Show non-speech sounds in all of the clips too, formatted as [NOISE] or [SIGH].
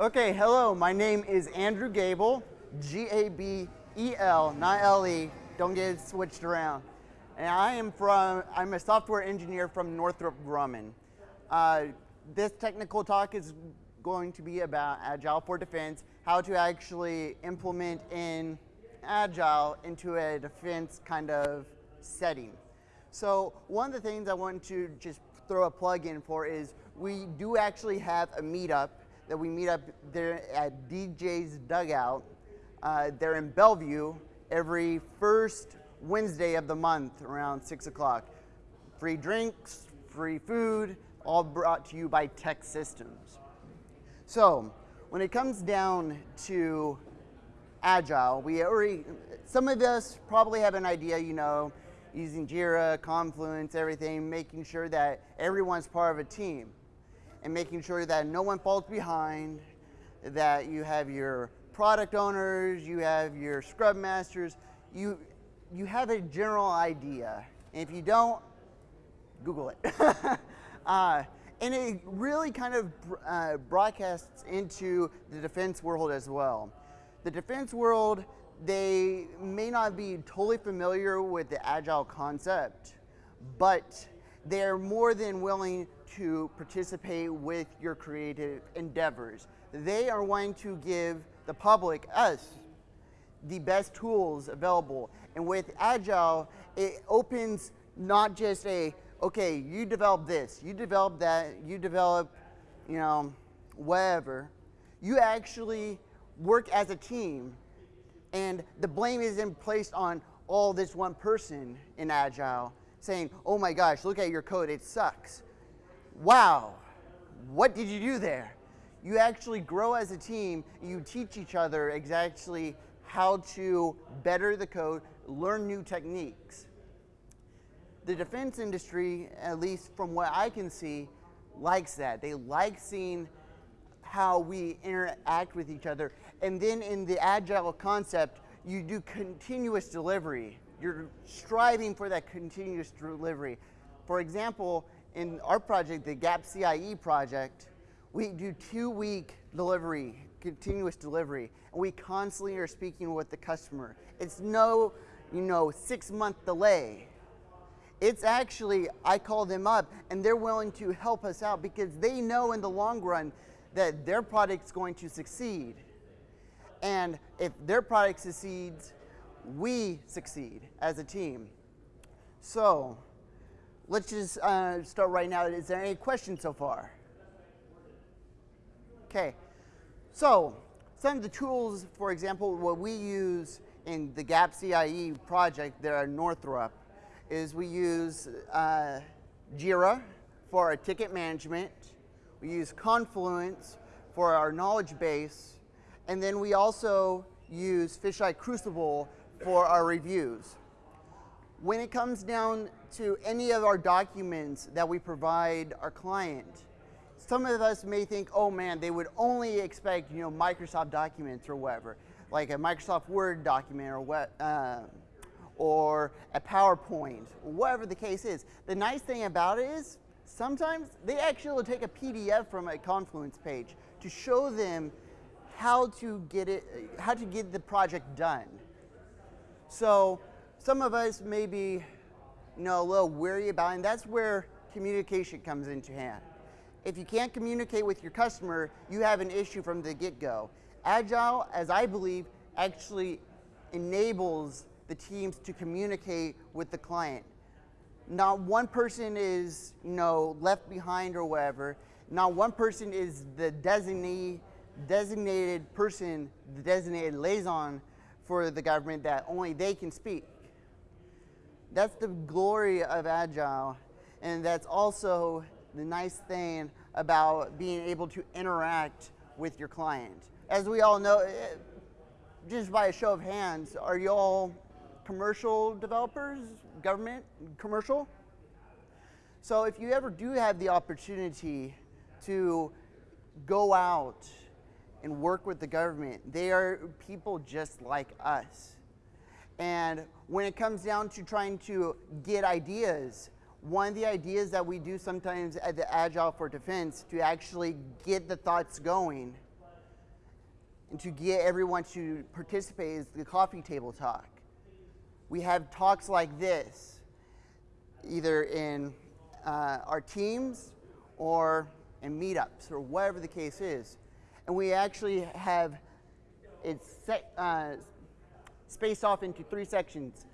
Okay, hello, my name is Andrew Gabel, G-A-B-E-L, not L-E, don't get it switched around. And I am from, I'm a software engineer from Northrop Grumman. Uh, this technical talk is going to be about Agile for Defense, how to actually implement in Agile into a defense kind of setting. So one of the things I want to just throw a plug in for is we do actually have a meetup that we meet up there at DJ's Dugout. Uh, they're in Bellevue every first Wednesday of the month around 6 o'clock. Free drinks, free food, all brought to you by Tech Systems. So, when it comes down to Agile, we already, some of us probably have an idea, you know, using Jira, Confluence, everything, making sure that everyone's part of a team and making sure that no one falls behind, that you have your product owners, you have your scrum masters, you, you have a general idea. And if you don't, Google it. [LAUGHS] uh, and it really kind of uh, broadcasts into the defense world as well. The defense world, they may not be totally familiar with the agile concept, but they're more than willing to participate with your creative endeavors. They are wanting to give the public, us, the best tools available. And with Agile, it opens not just a, okay, you develop this, you develop that, you develop, you know, whatever. You actually work as a team and the blame isn't placed on all this one person in Agile saying, oh my gosh, look at your code, it sucks. Wow, what did you do there? You actually grow as a team, you teach each other exactly how to better the code, learn new techniques. The defense industry, at least from what I can see, likes that. They like seeing how we interact with each other. And then in the agile concept, you do continuous delivery. You're striving for that continuous delivery. For example, in our project, the GAP CIE project, we do two week delivery, continuous delivery, and we constantly are speaking with the customer. It's no, you know, six month delay. It's actually, I call them up and they're willing to help us out because they know in the long run that their product's going to succeed. And if their product succeeds, we succeed as a team. So let's just uh, start right now. Is there any questions so far? Okay, so some of the tools, for example, what we use in the GAP CIE project there at Northrop is we use uh, Jira for our ticket management. We use Confluence for our knowledge base. And then we also use Fisheye Crucible for our reviews. When it comes down to any of our documents that we provide our client, some of us may think, oh man, they would only expect you know Microsoft documents or whatever, like a Microsoft Word document or what, uh, or a PowerPoint, whatever the case is. The nice thing about it is sometimes they actually will take a PDF from a Confluence page to show them how to get it, how to get the project done. So some of us may be you know, a little weary about and that's where communication comes into hand. If you can't communicate with your customer, you have an issue from the get-go. Agile, as I believe, actually enables the teams to communicate with the client. Not one person is you know, left behind or whatever. Not one person is the designee, designated person, the designated liaison for the government that only they can speak. That's the glory of Agile, and that's also the nice thing about being able to interact with your client. As we all know, eh, just by a show of hands, are you all commercial developers, government, commercial? So if you ever do have the opportunity to go out and work with the government. They are people just like us. And when it comes down to trying to get ideas, one of the ideas that we do sometimes at the Agile for Defense to actually get the thoughts going and to get everyone to participate is the coffee table talk. We have talks like this, either in uh, our teams or in meetups or whatever the case is. And we actually have it set, uh, spaced off into three sections.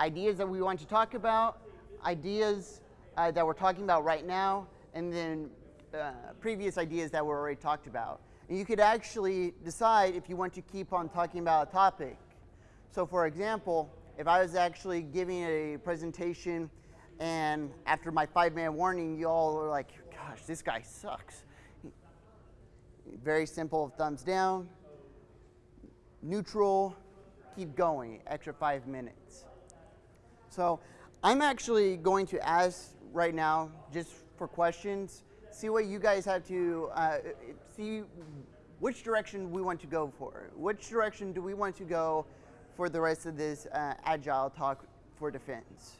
Ideas that we want to talk about, ideas uh, that we're talking about right now, and then uh, previous ideas that were already talked about. And you could actually decide if you want to keep on talking about a topic. So for example, if I was actually giving a presentation and after my five minute warning, you all are like, gosh, this guy sucks. Very simple, thumbs down, neutral, keep going, extra five minutes. So I'm actually going to ask right now, just for questions, see what you guys have to, uh, see which direction we want to go for. Which direction do we want to go for the rest of this uh, agile talk for defense?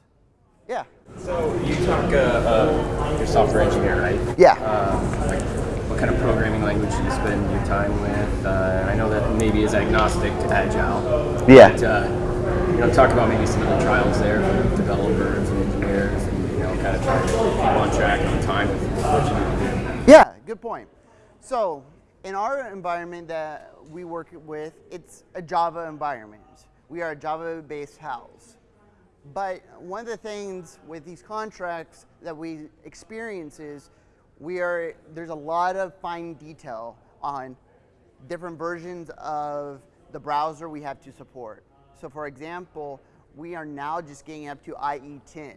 Yeah. So you talk, uh, uh, you're a software engineer, right? Yeah. Uh, like what kind of programming language do you spend your time with? Uh, I know that maybe is agnostic to agile. Yeah. But, uh, you know, talk about maybe some of the trials there for developers and engineers, and you know, kind of trying to keep on track on time with what you do. Yeah, good point. So in our environment that we work with, it's a Java environment. We are a Java-based house. But one of the things with these contracts that we experience is we are, there's a lot of fine detail on different versions of the browser we have to support. So for example, we are now just getting up to IE10,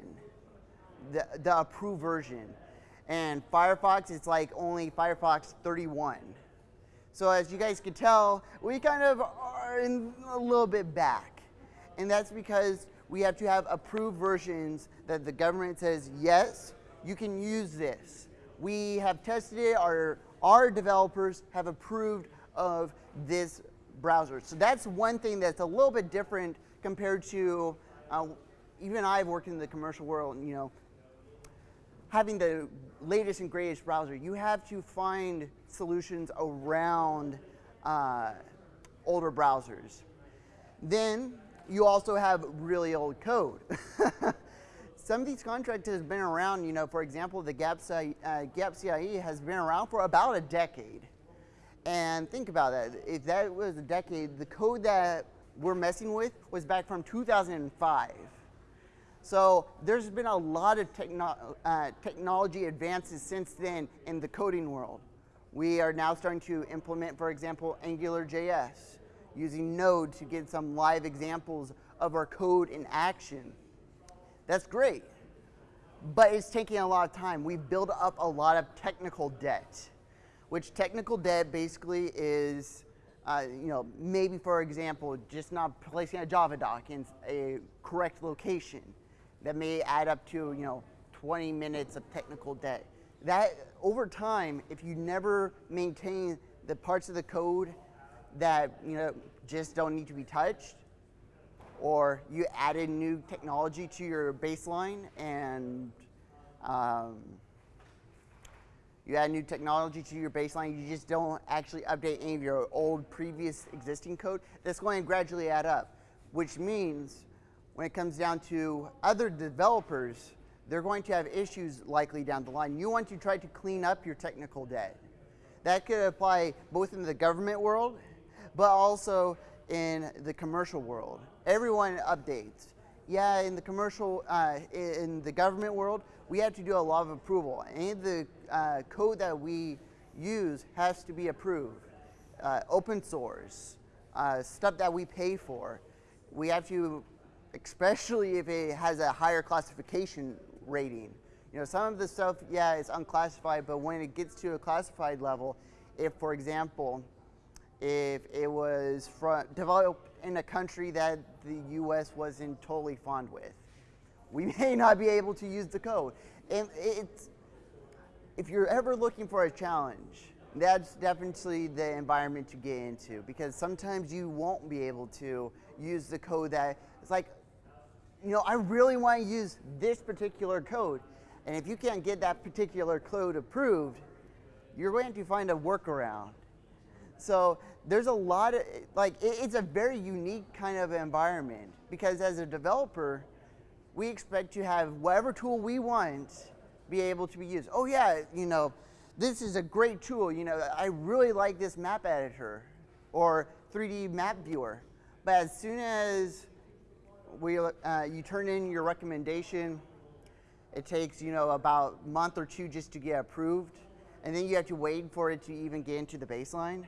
the, the approved version. And Firefox is like only Firefox 31. So as you guys can tell, we kind of are in a little bit back. And that's because we have to have approved versions that the government says, yes, you can use this. We have tested it, our, our developers have approved of this browser. So that's one thing that's a little bit different compared to, uh, even I've worked in the commercial world, you know, having the latest and greatest browser, you have to find solutions around uh, older browsers. Then you also have really old code. [LAUGHS] Some of these contracts have been around, you know, for example, the GAP, uh, GAP CIE has been around for about a decade. And think about that, if that was a decade, the code that we're messing with was back from 2005. So there's been a lot of techno uh, technology advances since then in the coding world. We are now starting to implement, for example, AngularJS, using Node to get some live examples of our code in action. That's great, but it's taking a lot of time. We've built up a lot of technical debt, which technical debt basically is uh, you know, maybe for example, just not placing a Java doc in a correct location that may add up to, you know, 20 minutes of technical debt. That, over time, if you never maintain the parts of the code that, you know, just don't need to be touched, or you added new technology to your baseline and um, you add new technology to your baseline, you just don't actually update any of your old previous existing code, that's going to gradually add up, which means when it comes down to other developers, they're going to have issues likely down the line. You want to try to clean up your technical debt. That could apply both in the government world, but also in the commercial world. Everyone updates. Yeah, in the commercial, uh, in the government world, we have to do a lot of approval. Any of the uh, code that we use has to be approved. Uh, open source, uh, stuff that we pay for. We have to especially if it has a higher classification rating. You know, some of the stuff, yeah, it's unclassified, but when it gets to a classified level, if, for example, if it was developed in a country that the U.S. wasn't totally fond with, we [LAUGHS] may not be able to use the code. And it's, if you're ever looking for a challenge, that's definitely the environment to get into because sometimes you won't be able to use the code that, it's like, you know, I really want to use this particular code. And if you can't get that particular code approved, you're going to find a workaround. So there's a lot of like it, it's a very unique kind of environment because as a developer, we expect to have whatever tool we want be able to be used. Oh yeah, you know, this is a great tool. You know, I really like this map editor or 3D map viewer. But as soon as we, uh, you turn in your recommendation, it takes you know about a month or two just to get approved, and then you have to wait for it to even get into the baseline.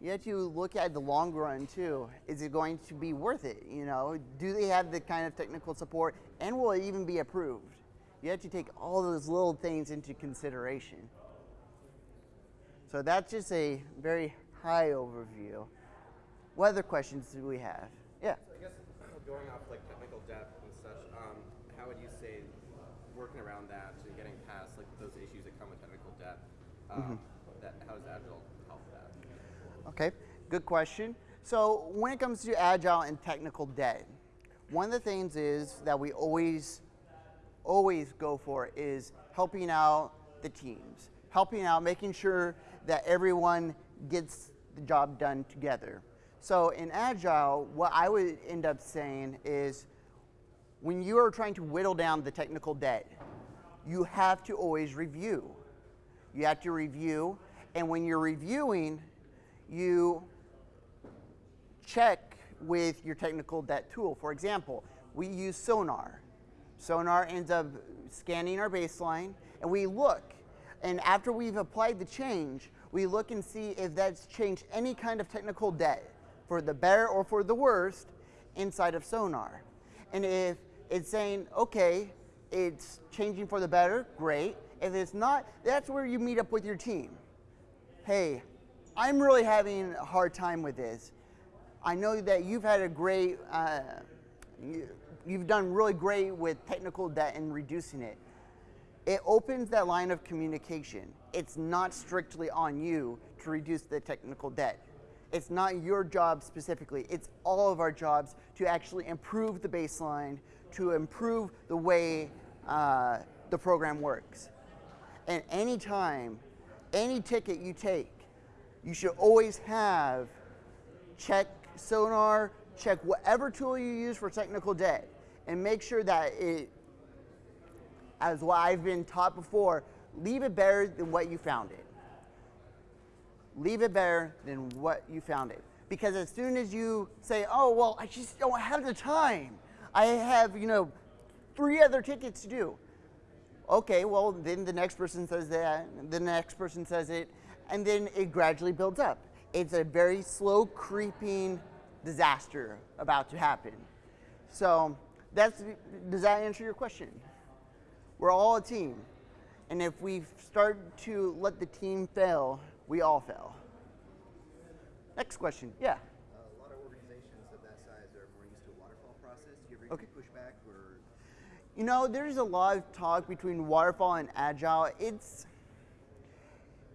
You have to look at the long run too. Is it going to be worth it? You know, do they have the kind of technical support, and will it even be approved? You have to take all those little things into consideration. So that's just a very high overview. What other questions do we have? Yeah. So I guess going off like technical debt and such, um, how would you say working around that and getting past like those issues that come with technical debt? Um, mm-hmm. That how does Agile? Okay, good question. So when it comes to Agile and technical debt, one of the things is that we always always go for is helping out the teams, helping out, making sure that everyone gets the job done together. So in Agile, what I would end up saying is when you are trying to whittle down the technical debt, you have to always review. You have to review, and when you're reviewing, you check with your technical debt tool. For example, we use Sonar. Sonar ends up scanning our baseline, and we look. And after we've applied the change, we look and see if that's changed any kind of technical debt for the better or for the worst inside of Sonar. And if it's saying, okay, it's changing for the better, great. If it's not, that's where you meet up with your team. Hey, I'm really having a hard time with this. I know that you've had a great, uh, you've done really great with technical debt and reducing it. It opens that line of communication. It's not strictly on you to reduce the technical debt. It's not your job specifically. It's all of our jobs to actually improve the baseline, to improve the way uh, the program works. And anytime, any ticket you take, you should always have check Sonar, check whatever tool you use for technical debt, and make sure that it, as what I've been taught before, leave it better than what you found it. Leave it better than what you found it. Because as soon as you say, oh, well, I just don't have the time. I have, you know, three other tickets to do. Okay, well, then the next person says that, the next person says it, and then it gradually builds up. It's a very slow creeping disaster about to happen. So that's, does that answer your question? We're all a team. And if we start to let the team fail, we all fail. Next question. Yeah. Uh, a lot of organizations of that size are more used to a waterfall process. Do you ever okay. get pushback or? You know, there's a lot of talk between waterfall and agile. It's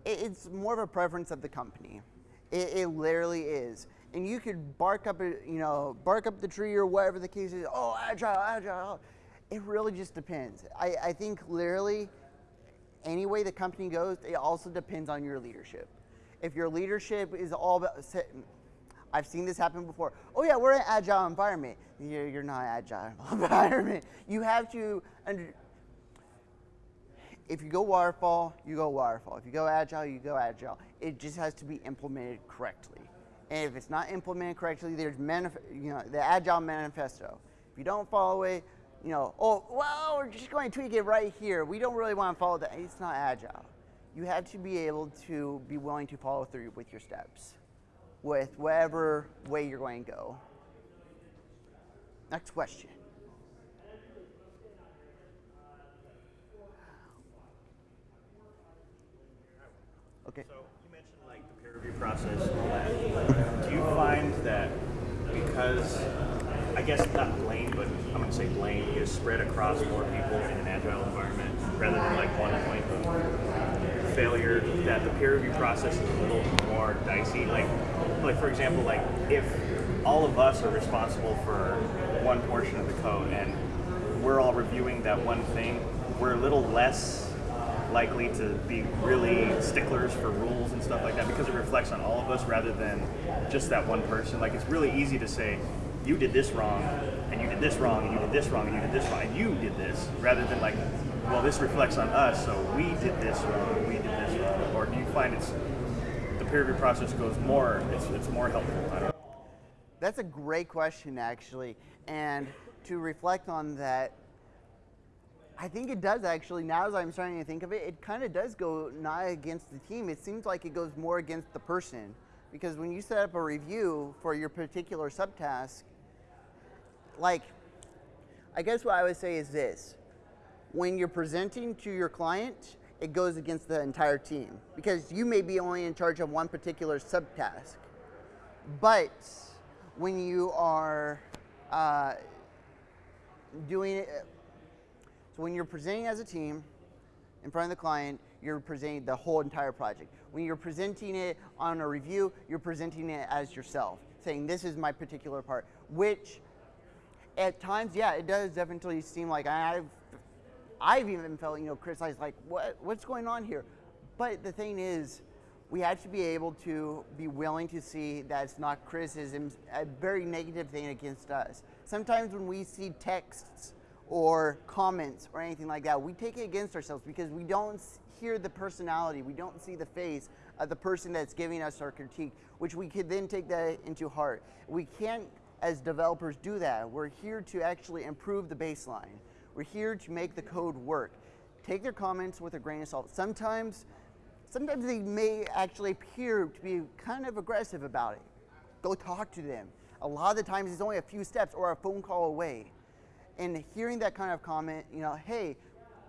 it's more of a preference of the company. It, it literally is and you could bark up, you know, bark up the tree or whatever the case is. Oh, agile, agile. It really just depends. I, I think literally, any way the company goes, it also depends on your leadership. If your leadership is all about, I've seen this happen before. Oh yeah, we're an agile environment. You're, you're not agile [LAUGHS] environment. You have to, under, if you go waterfall, you go waterfall. If you go agile, you go agile. It just has to be implemented correctly. And if it's not implemented correctly, there's you know, the Agile Manifesto. If you don't follow it, you know, oh, well, we're just going to tweak it right here. We don't really want to follow that. It's not Agile. You have to be able to be willing to follow through with your steps, with whatever way you're going to go. Next question. Okay. So you mentioned like the peer review process Do you find that because I guess not blame, but I'm going to say blame is spread across more people in an agile environment rather than like one point of failure that the peer review process is a little more dicey. Like, like for example, like if all of us are responsible for one portion of the code and we're all reviewing that one thing, we're a little less likely to be really sticklers for rules and stuff like that because it reflects on all of us rather than just that one person. Like it's really easy to say, you did this wrong, and you did this wrong, and you did this wrong, and you did this wrong, and you did this, rather than like, well, this reflects on us, so we did this wrong, we did this wrong. Or do you find it's the peer review process goes more, it's, it's more helpful? That's a great question, actually. And to reflect on that, I think it does actually. Now, as I'm starting to think of it, it kind of does go not against the team. It seems like it goes more against the person. Because when you set up a review for your particular subtask, like, I guess what I would say is this when you're presenting to your client, it goes against the entire team because you may be only in charge of one particular subtask. But when you are uh, doing it, so when you're presenting as a team in front of the client, you're presenting the whole entire project. When you're presenting it on a review, you're presenting it as yourself, saying this is my particular part, which at times, yeah, it does definitely seem like I've, I've even felt, you know, criticized, like, what, what's going on here? But the thing is, we have to be able to be willing to see that it's not criticism, a very negative thing against us. Sometimes when we see texts or comments or anything like that, we take it against ourselves because we don't hear the personality, we don't see the face of the person that's giving us our critique, which we could then take that into heart. We can't, as developers, do that. We're here to actually improve the baseline. We're here to make the code work. Take their comments with a grain of salt. Sometimes sometimes they may actually appear to be kind of aggressive about it. Go talk to them. A lot of the times it's only a few steps or a phone call away. And hearing that kind of comment, you know, hey,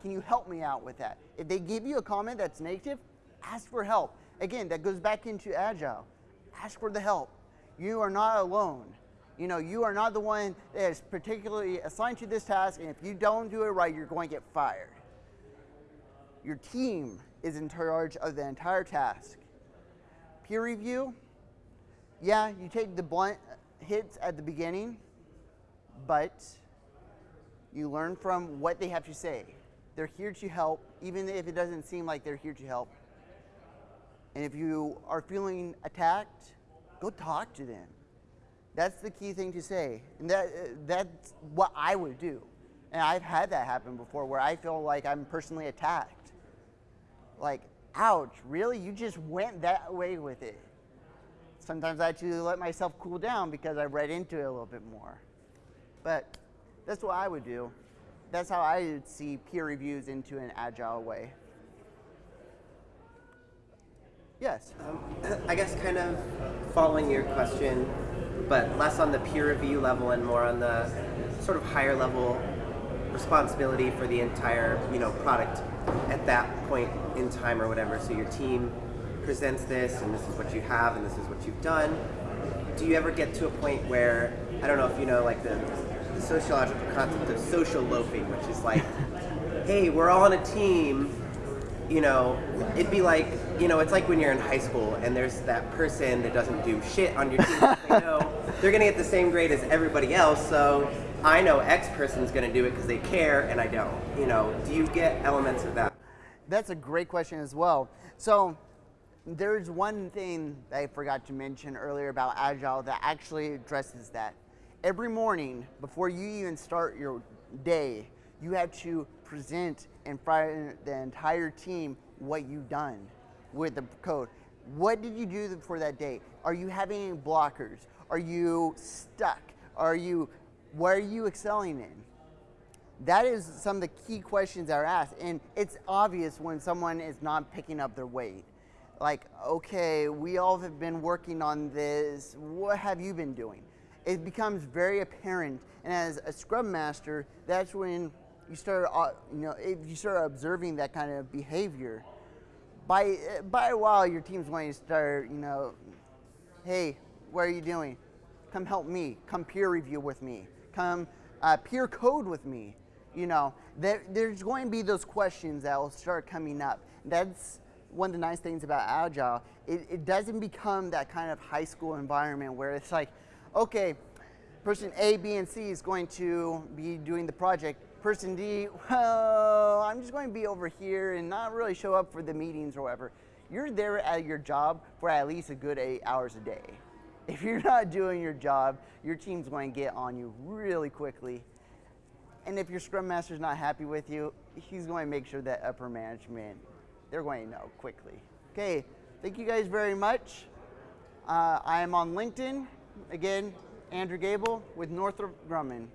can you help me out with that? If they give you a comment that's negative, ask for help. Again, that goes back into agile. Ask for the help. You are not alone. You know, you are not the one that is particularly assigned to this task, and if you don't do it right, you're going to get fired. Your team is in charge of the entire task. Peer review, yeah, you take the blunt hits at the beginning, but you learn from what they have to say. They're here to help, even if it doesn't seem like they're here to help. And if you are feeling attacked, go talk to them. That's the key thing to say. And that, that's what I would do. And I've had that happen before where I feel like I'm personally attacked. Like, ouch, really? You just went that way with it. Sometimes I to let myself cool down because I read into it a little bit more. But that's what I would do. That's how I would see peer reviews into an agile way. Yes. Um, [COUGHS] I guess kind of following your question, but less on the peer review level and more on the sort of higher level responsibility for the entire you know product at that point in time or whatever. So your team presents this, and this is what you have, and this is what you've done. Do you ever get to a point where I don't know if you know like the, the sociological concept of social loafing, which is like, [LAUGHS] hey, we're all on a team. You know, it'd be like, you know, it's like when you're in high school and there's that person that doesn't do shit on your team. they [LAUGHS] know they're gonna get the same grade as everybody else, so I know X person's going to do it because they care and I don't. You know, do you get elements of that? That's a great question as well. So there's one thing that I forgot to mention earlier about Agile that actually addresses that. Every morning, before you even start your day, you have to present in front of the entire team what you've done with the code. What did you do for that day? Are you having any blockers? Are you stuck? Are you what are you excelling in? That is some of the key questions that are asked. And it's obvious when someone is not picking up their weight. Like, okay, we all have been working on this. What have you been doing? It becomes very apparent. And as a scrum master, that's when you start, uh, you know, if you start observing that kind of behavior. By, by a while, your team's going to start, you know, hey, what are you doing? Come help me. Come peer review with me come uh, peer code with me. You know, there, there's going to be those questions that will start coming up. That's one of the nice things about Agile. It, it doesn't become that kind of high school environment where it's like, okay, person A, B, and C is going to be doing the project. person D, well, I'm just going to be over here and not really show up for the meetings or whatever. You're there at your job for at least a good eight hours a day. If you're not doing your job, your team's going to get on you really quickly. And if your scrum master's not happy with you, he's going to make sure that upper management, they're going to know quickly. Okay, thank you guys very much. Uh, I am on LinkedIn. Again, Andrew Gabel with Northrop Grumman.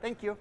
Thank you.